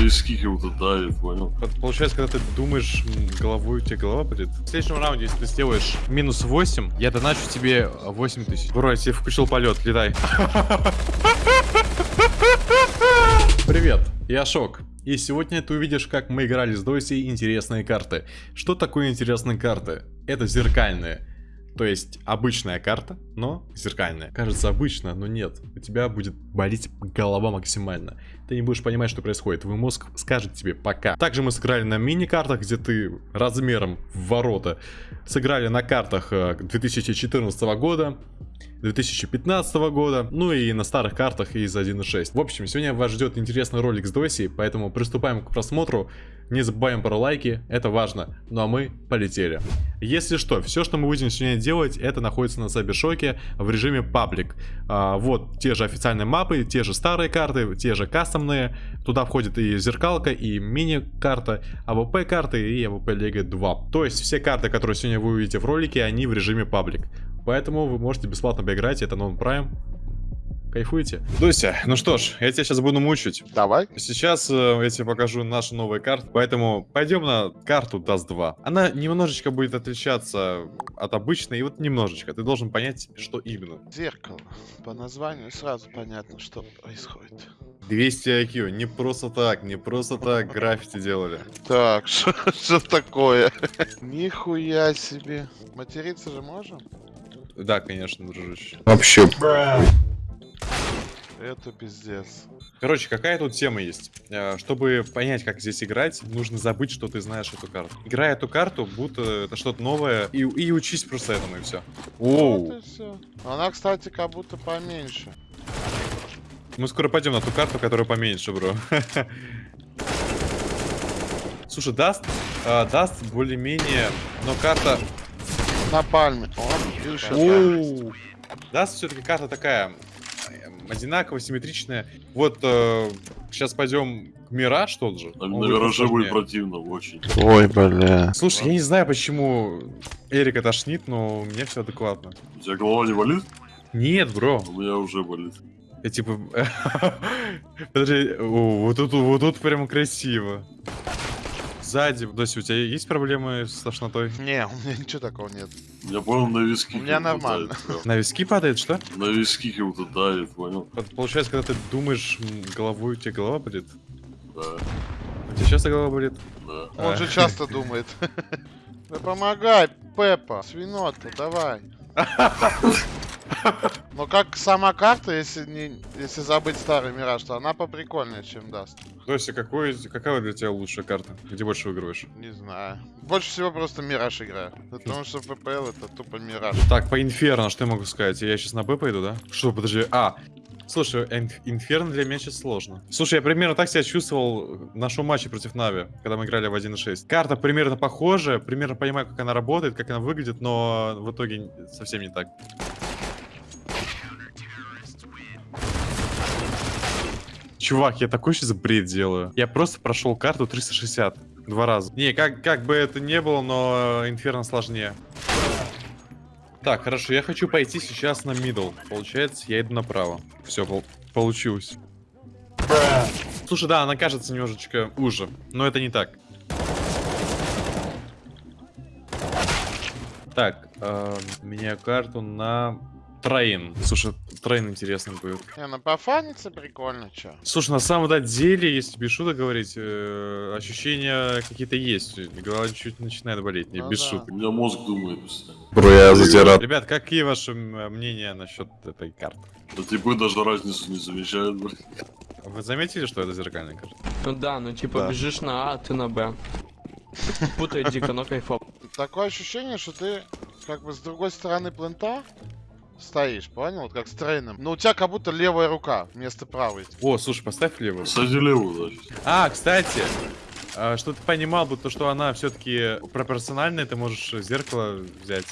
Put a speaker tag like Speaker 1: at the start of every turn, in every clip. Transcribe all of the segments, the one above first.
Speaker 1: виски как-то давит, понял?
Speaker 2: Получается, когда ты думаешь головой, у тебя голова болит. В следующем раунде, если ты сделаешь минус 8, я доначу тебе 8 тысяч. Бро, я тебе включил полет, летай. Привет, я Шок. И сегодня ты увидишь, как мы играли с Дойси интересные карты. Что такое интересные карты? Это зеркальные. То есть обычная карта, но зеркальная. Кажется обычно, но нет. У тебя будет болеть голова максимально. Ты не будешь понимать, что происходит. Твой мозг скажет тебе пока. Также мы сыграли на мини-картах, где ты размером в ворота. Сыграли на картах э, 2014 года. 2015 года, ну и на старых картах из 1.6. В общем, сегодня вас ждет интересный ролик с Доси, поэтому приступаем к просмотру. Не забываем про лайки, это важно. Ну а мы полетели. Если что, все, что мы будем сегодня делать, это находится на Сайбершоке в режиме паблик. А, вот те же официальные мапы, те же старые карты, те же кастомные. Туда входит и зеркалка, и мини-карта, AWP карты и AWP Lego 2. То есть все карты, которые сегодня вы увидите в ролике, они в режиме public. Поэтому вы можете бесплатно поиграть, это Prime. Кайфуете? Дуся, ну что ж, я тебя сейчас буду мучить.
Speaker 3: Давай.
Speaker 2: Сейчас э, я тебе покажу наши новые карты, поэтому пойдем на карту Dust 2. Она немножечко будет отличаться от обычной, и вот немножечко. Ты должен понять, что именно.
Speaker 3: Зеркало. По названию сразу понятно, что происходит.
Speaker 2: 200 IQ, не просто так, не просто так граффити делали.
Speaker 3: Так, что что такое? Нихуя себе. Материться же можем?
Speaker 2: Да, конечно, дружище.
Speaker 4: Вообще.
Speaker 3: Это пиздец.
Speaker 2: Короче, какая тут тема есть? Э, Чтобы понять, как здесь играть, нужно забыть, что ты знаешь эту карту. Играй эту карту, будто это что-то новое, и, и учись просто этому, и все.
Speaker 3: Вот
Speaker 2: Оу,
Speaker 3: и все. Она, кстати, как будто поменьше.
Speaker 2: мы скоро пойдем на ту карту, которая поменьше, бро. Слушай, Dust, э, Dust более-менее, но карта...
Speaker 3: На пальме. О,
Speaker 2: Dust все-таки карта такая э, одинаковая, симметричная. Вот сейчас пойдем к Мираж тот же.
Speaker 1: На
Speaker 2: будет
Speaker 1: Мираже будет противно очень.
Speaker 3: Ой, бля.
Speaker 2: Слушай, я не знаю, почему Эрика тошнит, но у меня все адекватно.
Speaker 1: У тебя голова не болит?
Speaker 2: Нет, бро.
Speaker 1: У меня уже болит.
Speaker 2: Я типа... Подожди, вот тут, вот тут прям красиво. Сзади, Дося, у тебя есть проблемы с тошнотой?
Speaker 3: Не, у меня ничего такого нет.
Speaker 1: Я понял, на виски.
Speaker 3: У меня нормально.
Speaker 1: давит.
Speaker 2: На виски падает, что?
Speaker 1: На виски как-то давит, понял?
Speaker 2: Получается, когда ты думаешь головой, у тебя голова болит?
Speaker 1: Да,
Speaker 2: У тебя часто голова болит?
Speaker 1: да.
Speaker 3: Он
Speaker 2: А.
Speaker 3: же часто думает. Да помогай, Пеппа, свинота, давай. Но как сама карта, если не, если забыть старый мираж, то она поприкольнее, чем даст.
Speaker 2: Дося, какой, какая для тебя лучшая карта? Где больше выигрываешь?
Speaker 3: Не знаю. Больше всего просто мираж играю. Потому что ППЛ это тупо мираж.
Speaker 2: Так, по Инферно, что я могу сказать? Я сейчас на Б пойду, да? Что, подожди, а... Слушай, Инф- Инферно для меня сейчас сложно. Слушай, я примерно так себя чувствовал в нашем матче против Нави, когда мы играли в 1.6. Карта примерно похожая, примерно понимаю, как она работает, как она выглядит, но в итоге совсем не так. Чувак, я такой сейчас бред делаю. Я просто прошел карту 360 два раза. Не, как, как бы это не было, но Инферно сложнее. Так, хорошо, я хочу пойти сейчас на middle. Получается, я иду направо. Все, получилось. Слушай, да, она кажется немножечко уже, но это не так. Так, э, меняю карту на Train. Слушай, Train интересный будет.
Speaker 3: Не, ну пофаниться прикольно, чё.
Speaker 2: Слушай, на самом деле, если без шуток говорить, э, ощущения какие-то есть. Голова чуть начинает болеть, не
Speaker 3: Ну
Speaker 2: без
Speaker 3: да.
Speaker 2: шуток.
Speaker 1: У меня мозг думает постоянно.
Speaker 4: Бро, я затирал.
Speaker 2: Ребят, какие ваши мнения насчет этой карты?
Speaker 1: Да типы даже разницу не замечают, блин.
Speaker 2: Вы заметили, что это зеркальная карта?
Speaker 5: Ну да, ну типа
Speaker 3: Да.
Speaker 5: бежишь на А, ты на Б. Путает дико, но кайфово.
Speaker 3: Такое ощущение, что ты как бы с другой стороны плента стоишь, понял? Вот как с трейном. Но у тебя как будто левая рука вместо правой.
Speaker 2: О, слушай, поставь левую.
Speaker 1: Кстати, левую, значит.
Speaker 2: А, кстати, а, что ты понимал бы, то, что она все-таки пропорциональная, ты можешь зеркало взять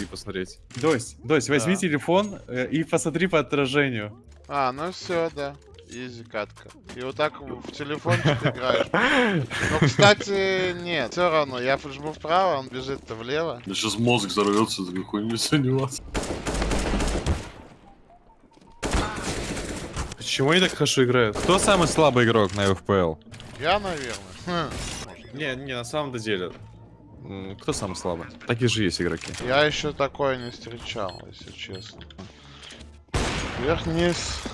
Speaker 2: и, посмотреть. Дось, Дось, возьми
Speaker 3: Да.
Speaker 2: телефон э, и посмотри по отражению.
Speaker 3: А, ну все, да. Изи катка. И вот так в телефончик играешь. Ну, кстати, нет. Все равно, я жму вправо, он бежит-то влево.
Speaker 1: Меня сейчас мозг взорвется, такой хуйней заниматься.
Speaker 2: Почему они так хорошо играют? Кто самый слабый игрок на FPL?
Speaker 3: Я, наверное. Хм.
Speaker 2: Не, не, на самом деле. Кто самый слабый? Такие же есть игроки.
Speaker 3: Я еще такое не встречал, если честно. Вверх-вниз.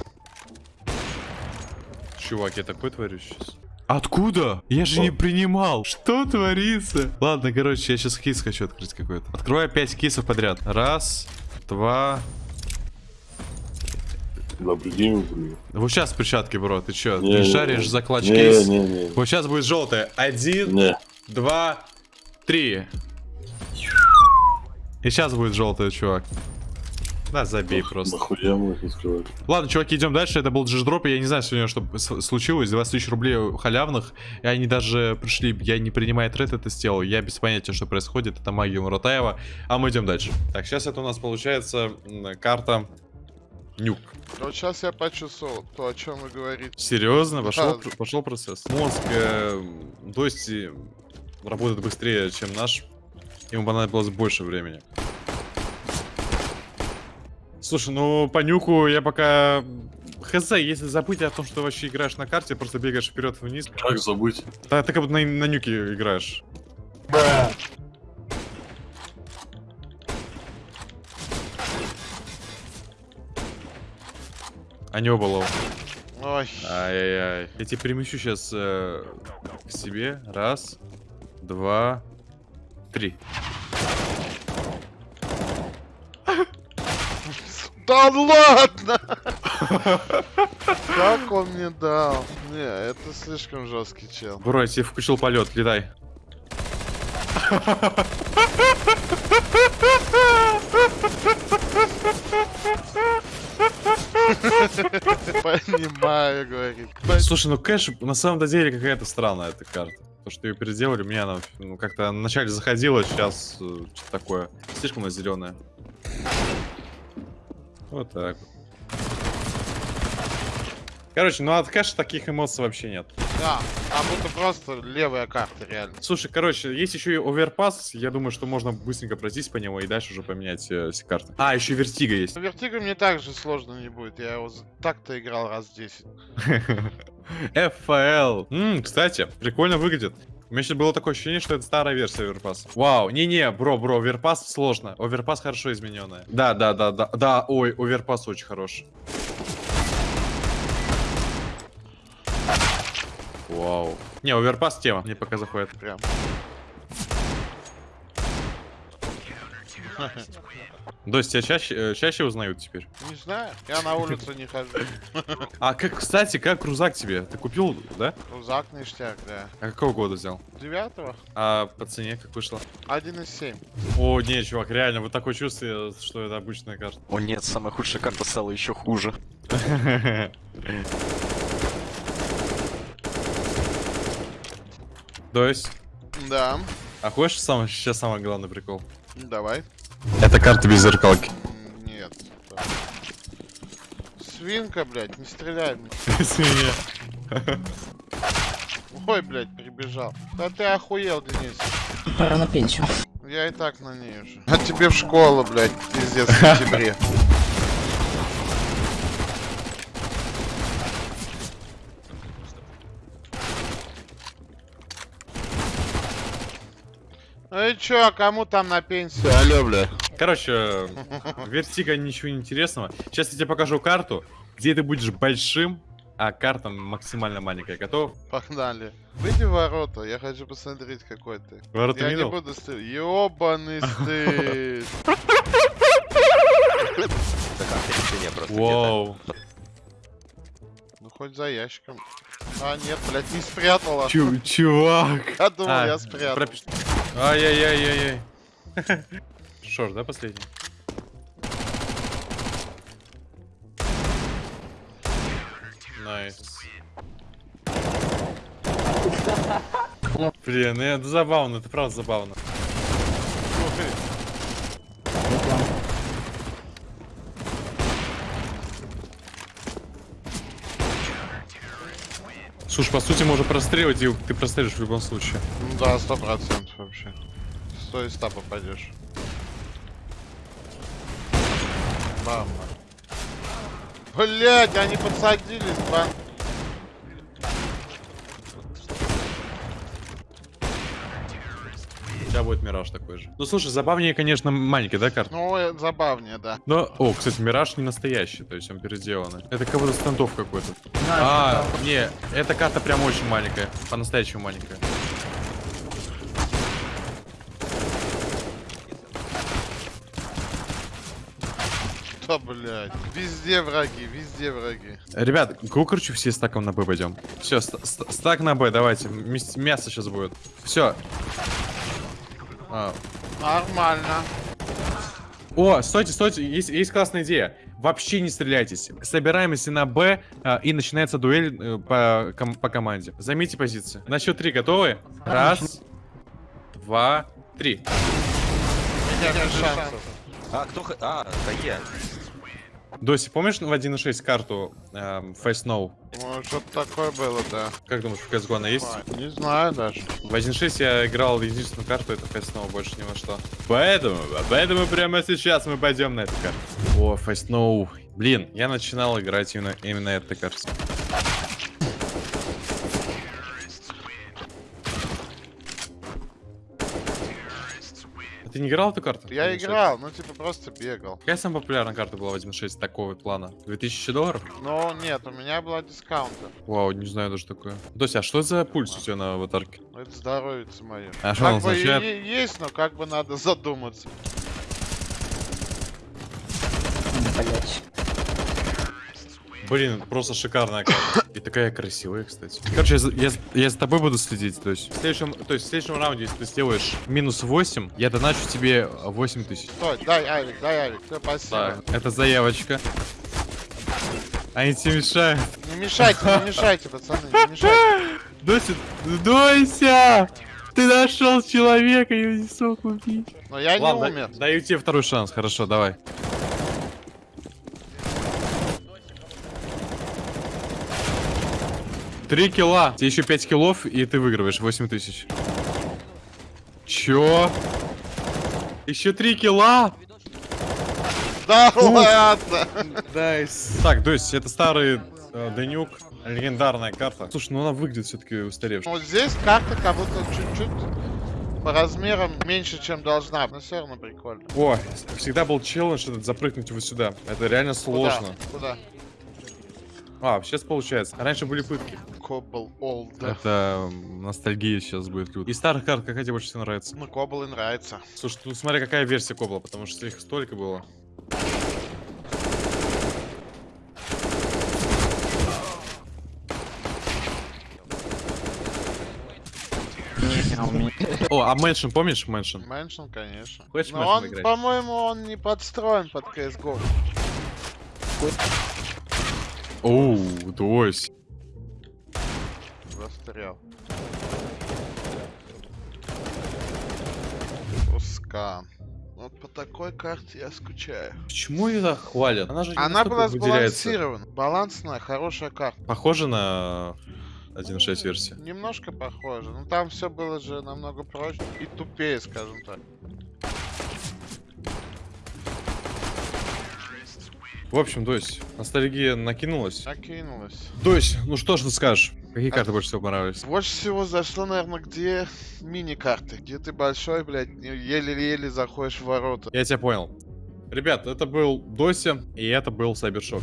Speaker 2: Чувак, я такой творю сейчас. Откуда? Я же не принимал. Что творится? Ладно, короче, я сейчас кейс хочу открыть какой-то. Открываю 5 кейсов подряд. Раз, два.
Speaker 1: Прикинь, блин.
Speaker 2: Вот сейчас перчатки, бро. Ты чё?
Speaker 1: Не,
Speaker 2: Ты
Speaker 1: не,
Speaker 2: шаришь
Speaker 1: не.
Speaker 2: за клатч
Speaker 1: Не,
Speaker 2: кейс?
Speaker 1: не, не.
Speaker 2: Вот сейчас будет желтое. Один,
Speaker 1: Не.
Speaker 2: два, три. И сейчас будет желтое, чувак. Да, забей просто.
Speaker 1: Нахуя мы их?
Speaker 2: Ладно, чуваки, идем дальше. Это был джиш-дроп. Я не знаю сегодня, что случилось. 20 тысяч рублей халявных. И они даже пришли. Я не принимая тред это сделал. Я без понятия, что происходит. Это магия Муратаева. А мы идем дальше. Так, сейчас это у нас получается карта Нюк.
Speaker 3: Вот сейчас я почувствовал то, о чем вы говорите.
Speaker 2: Серьезно? Пошел,
Speaker 3: Да.
Speaker 2: пошел процесс. Мозг э, Дости работает быстрее, чем наш. Ему понадобилось больше времени. Слушай, ну по нюку я пока... Хз, если забыть о том, что вообще играешь на карте, просто бегаешь вперед-вниз.
Speaker 1: Как забыть?
Speaker 2: Да, ты как будто на, на нюке играешь. А не оба лоу.
Speaker 3: Ой,
Speaker 2: Ай-яй-яй. Я тебя перемещу сейчас к себе. Раз, два, три.
Speaker 3: да ладно! Как он мне дал? Не, это слишком жесткий чел.
Speaker 2: Бро, я тебе включил полет, летай.
Speaker 3: Понимаю, говорит.
Speaker 2: Слушай, ну кэш на самом деле какая-то странная эта карта. То, что ее переделали, мне она ну, как-то вначале заходила, сейчас э, что-то такое. Слишком она зеленая. Вот так. Короче, ну от кэша таких эмоций вообще нет.
Speaker 3: Да, там будто просто левая карта, реально.
Speaker 2: Слушай, короче, есть еще и оверпас. Я думаю, что можно быстренько пройтись по нему и дальше уже поменять э, все карты. А, еще вертига есть.
Speaker 3: Vertigo мне так же сложно не будет. Я его так-то играл раз 10.
Speaker 2: FL. М, кстати, прикольно выглядит. У меня сейчас было такое ощущение, что это старая версия Overpass а. Вау, не-не, бро, бро, Overpass сложно. Overpass хорошо измененная. Да, да, да, да, да, ой, Overpass очень хорош. Вау. Не, Overpass тема, мне пока заходит.
Speaker 3: Прям.
Speaker 2: Дось, тебя чаще, э, чаще узнают теперь.
Speaker 3: Не знаю, я на улицу не хожу.
Speaker 2: А как, кстати, как рюкзак тебе? Ты купил, да?
Speaker 3: Рузак ништяк, да.
Speaker 2: А какого года взял?
Speaker 3: Девятого?
Speaker 2: А по цене как вышло?
Speaker 3: 1,7.
Speaker 2: О, не, чувак, реально, вот такое чувство, что это обычная карта.
Speaker 4: О нет, самая худшая карта стала еще хуже.
Speaker 2: То есть,
Speaker 3: Да,
Speaker 2: а хочешь сам, сейчас самый главный прикол?
Speaker 3: давай.
Speaker 2: Это карта без зеркалки.
Speaker 3: Нет. Свинка, блядь, не стреляй. мне.
Speaker 2: Свинья.
Speaker 3: Ой, блядь, прибежал. Да ты охуел, Денис.
Speaker 6: Пора на пенсию.
Speaker 3: Я и так на ней уже. А тебе в школу, блядь, пиздец, в сентябре. Ну и чё, кому там на пенсию? Алло, бля.
Speaker 2: Короче, вертига ничего интересного. Сейчас я тебе покажу карту, где ты будешь большим, а карта максимально маленькая. Готов?
Speaker 3: Погнали. Выйди в ворота, я хочу посмотреть, какой ты.
Speaker 2: Ворота
Speaker 3: я не
Speaker 2: видел?
Speaker 3: буду стрелять. Ёбаный стыд.
Speaker 2: Вау.
Speaker 3: Ну хоть за ящиком. А, нет, блядь, не спрятала.
Speaker 2: Чу- чувак.
Speaker 3: Я думал,
Speaker 2: А,
Speaker 3: я спрятал.
Speaker 2: пропиш- Ай-яй-яй-яй-яй. Short, да, последний? Nice. Блин, ну это забавно, это правда забавно. Слушай, по сути, можно простреливать, и ты прострелишь в любом случае.
Speaker 3: Ну да, сто процентов вообще. Сто из ста попадешь. Бам. Блять, они подсадились, бан.
Speaker 2: У тебя будет Мираж такой же. Ну слушай, забавнее, конечно, маленький, да, карта?
Speaker 3: Ну, э, забавнее, да.
Speaker 2: Но, о, кстати, Мираж не настоящий, то есть он переделанный. Это как будто стендов какой-то. А, не, эта карта прям очень маленькая, по-настоящему маленькая.
Speaker 3: Да, блядь. Везде враги, везде враги.
Speaker 2: Ребят, короче, все стаком на Б пойдем. Все, стак на Б, давайте. Мясо сейчас будет. Все.
Speaker 3: Нормально.
Speaker 2: О, стойте, стойте, есть, есть классная идея. Вообще не стреляйтесь. Собираемся на Б, а, и начинается дуэль э, по, ком- по команде. Займите позиции. На счет три готовы? Раз, два, три.
Speaker 4: А, кто... х- А, да я.
Speaker 2: Доси, помнишь в 1.6 карту эм, Face No?
Speaker 3: Что-то такое было, да.
Speaker 2: Как думаешь, в CSGO она есть?
Speaker 3: Не знаю даже.
Speaker 2: В 1.6 я играл единственную карту, это Face No, больше ни во что. Поэтому, поэтому прямо сейчас мы пойдем на эту карту. О, Face No. Блин, я начинал играть именно, именно этой карте. Ты не играл эту карту?
Speaker 3: Я
Speaker 2: 1.6?
Speaker 3: играл, ну типа просто бегал.
Speaker 2: Какая самая популярная карта была в 1.6 такого плана? 2000 долларов?
Speaker 3: Но нет, у меня была дискаунтер.
Speaker 2: Вау, не знаю даже такое. Дося, а что за пульс у тебя на аватарке?
Speaker 3: Ну, Это здоровье мое.
Speaker 2: А что он
Speaker 3: Как бы и
Speaker 2: означает?
Speaker 3: есть, но как бы надо задуматься.
Speaker 2: Блин, это просто шикарная карта. И такая красивая, кстати. Короче, я, за- я, я за тобой буду следить. То есть, в следующем, то есть в следующем раунде, если ты сделаешь минус 8, я доначу тебе 8 тысяч.
Speaker 3: Стой, дай авик, дай авик. Все, спасибо.
Speaker 2: Да, это заявочка. Они тебе мешают.
Speaker 3: Не мешайте, не мешайте, пацаны, не мешайте.
Speaker 2: Дося, Дося! Ты нашел человека, я не смог убить.
Speaker 3: Но я не
Speaker 2: Ладно,
Speaker 3: умер.
Speaker 2: даю тебе второй шанс, хорошо, давай. Три килла. Тебе еще 5 киллов, и ты выигрываешь 8 тысяч. Чё? Еще три kill а?
Speaker 3: Да ладно.
Speaker 2: Nice. Так, то есть это старый э, de_nuke, легендарная карта. Слушай, ну она выглядит все-таки устаревшей.
Speaker 3: Вот здесь карта как будто чуть-чуть по размерам меньше, чем должна. Но все равно прикольно.
Speaker 2: О, всегда был челлендж этот запрыгнуть вот сюда. Это реально сложно.
Speaker 3: Куда?
Speaker 2: А, сейчас получается. Раньше были пытки.
Speaker 3: Cobble Old.
Speaker 2: Это ностальгия сейчас будет круто. Из старых карт какая тебе больше всего нравится?
Speaker 3: Ну, Cobble и нравится.
Speaker 2: Слушай, тут смотри, какая версия Cobble а, потому что их столько было. О, а Mansion, помнишь Mansion?
Speaker 3: Mansion, конечно.
Speaker 2: Хочешь
Speaker 3: Но
Speaker 2: Mansion
Speaker 3: он, по-моему, он не подстроен под CSGO.
Speaker 2: Оу, дось.
Speaker 3: Застрял. Пускан. Вот по такой карте я скучаю.
Speaker 2: Почему ее так хвалят? Она же не
Speaker 3: Она была сбалансирована. Балансная, хорошая карта.
Speaker 2: Похоже на 1.6 версия.
Speaker 3: Немножко похоже. Но там все было же намного проще и тупее, скажем так.
Speaker 2: В общем, Дось, ностальгия накинулась.
Speaker 3: Накинулась.
Speaker 2: Дось, ну что ж ты скажешь? Какие карты больше всего понравились?
Speaker 3: Больше всего зашло, наверное, где мини-карты. Где ты большой, блядь, еле-еле заходишь в ворота.
Speaker 2: Я тебя понял. Ребят, это был Дося, и это был Сайбершок.